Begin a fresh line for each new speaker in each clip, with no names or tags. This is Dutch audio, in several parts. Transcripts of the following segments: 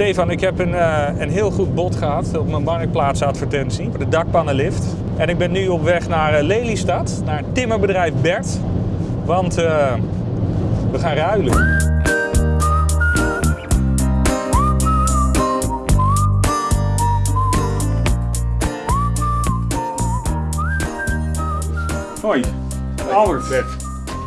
Stefan, ik heb een, eh, een heel goed bod gehad op mijn marktplaatsadvertentie voor de dakpannenlift. En ik ben nu op weg naar eh, Lelystad, naar timmerbedrijf Bert. Want eh, we gaan ruilen. Hoi, Albert.
Bert.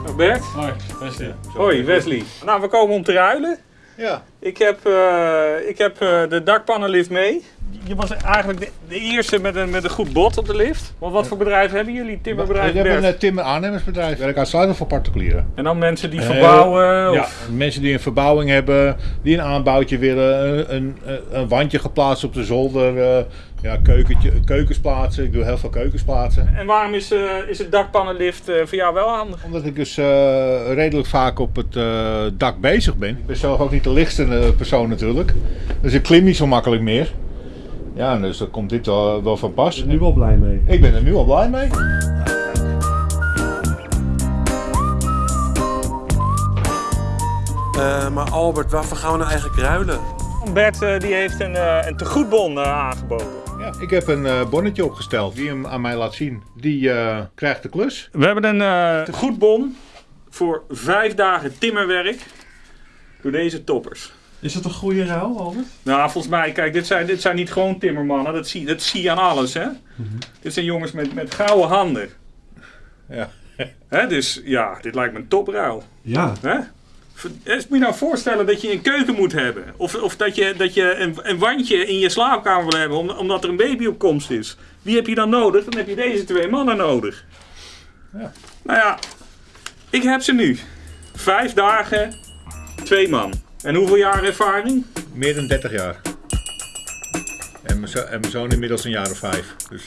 Oh, Bert.
Hoi, Wesley.
Hoi, Wesley. Nou, we komen om te ruilen.
Ja.
Ik heb, eh, ik heb eh, de dakpannenlift mee. Je was eigenlijk de, de eerste met een, met een goed bod op de lift. Want wat voor bedrijf hebben jullie? Timmerbedrijf
Ik heb een eh, timmer aannemersbedrijf. Ik werk uitsluitend voor particulieren.
En dan mensen die
Eh,
verbouwen?
Ja,
Of...
mensen die een verbouwing hebben, die een aanbouwtje willen, een, een, een wandje geplaatst op de zolder, eh, ja, keukentje, keukens plaatsen. Ik doe heel veel keukens plaatsen.
En waarom is, eh, is het dakpannenlift eh, voor jou wel handig?
Omdat ik dus eh, redelijk vaak op het eh, dak bezig ben. Ik ben zelf ook niet de lichtste persoon natuurlijk. Dus ik klim niet zo makkelijk meer. Ja, dus dan komt dit wel, wel van pas.
Ik ben er nu wel blij mee.
Ik ben er nu al blij mee.
Eh, maar Albert, waarvoor gaan we nou eigenlijk ruilen?
Bert eh, die heeft een, eh, een tegoedbon aangeboden.
Ja, ik heb een eh, bonnetje opgesteld. Wie hem aan mij laat zien, die eh, krijgt de klus.
We hebben een eh tegoedbon voor vijf dagen timmerwerk door deze toppers.
Is dat een goede ruil, Albert?
Nou, volgens mij, kijk, dit zijn, dit zijn niet gewoon timmermannen. Dat zie, dat zie je aan alles, hè? Dit zijn jongens met, met gouden handen.
Ja.
Hè, dus ja, dit lijkt me een topruil.
Ja.
Hè? Eh, Moet je nou voorstellen dat je een keuken moet hebben. Of, of dat je, dat je een, een wandje in je slaapkamer wil hebben, om- omdat er een baby op komst is. Wie heb je dan nodig? Dan heb je deze twee mannen nodig.
Ja.
Nou ja, ik heb ze nu. Vijf dagen, twee man. En hoeveel jaar ervaring?
Meer dan 30 jaar. En mijn, zoon inmiddels een jaar of vijf. Dus